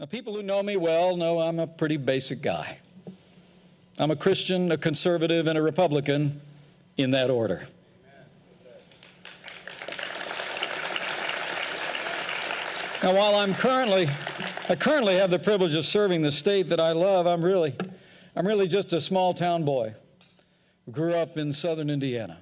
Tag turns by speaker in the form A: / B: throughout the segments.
A: Now, people who know me well know I'm a pretty basic guy. I'm a Christian, a conservative, and a Republican in that order. Now, while I'm currently, I currently have the privilege of serving the state that I love, I'm really, I'm really just a small town boy who grew up in southern Indiana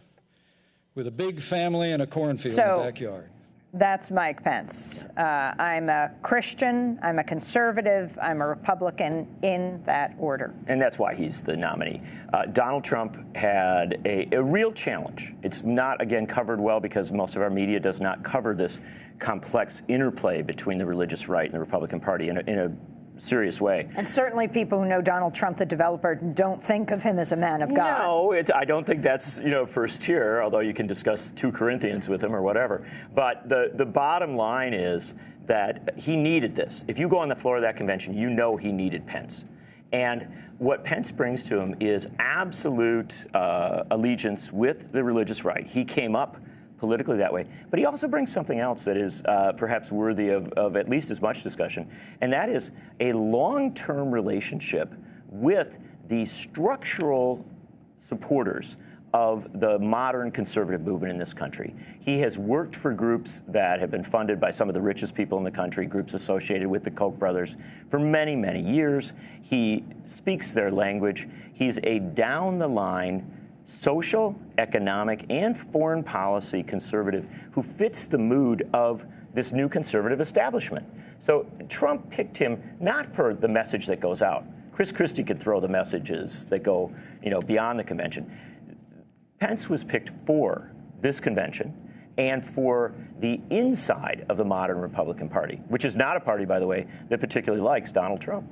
A: with a big family and a cornfield
B: So-
A: in the backyard.
B: That's Mike Pence. Uh, I'm a Christian, I'm a conservative, I'm a Republican in that order.
C: and that's why he's the nominee. Uh, Donald Trump had a, a real challenge. It's not, again, covered well because most of our media does not cover this complex interplay between the religious right and the Republican Party in a, in a serious way.
B: And certainly people who know Donald Trump, the developer, don't think of him as a man of God.
C: No, it, I don't think that's you know first tier. Although you can discuss two Corinthians with him or whatever. But the the bottom line is that he needed this. If you go on the floor of that convention, you know he needed Pence. And what Pence brings to him is absolute uh, allegiance with the religious right. He came up politically that way. But he also brings something else that is uh, perhaps worthy of, of at least as much discussion, and that is a long term relationship with the structural supporters of the modern conservative movement in this country. He has worked for groups that have been funded by some of the richest people in the country, groups associated with the Koch brothers, for many, many years. He speaks their language. He's a down the line social, economic, and foreign policy conservative who fits the mood of this new conservative establishment. So Trump picked him not for the message that goes out. Chris Christie could throw the messages that go, you know, beyond the convention. Pence was picked for this convention and for the inside of the modern Republican Party, which is not a party, by the way, that particularly likes Donald Trump.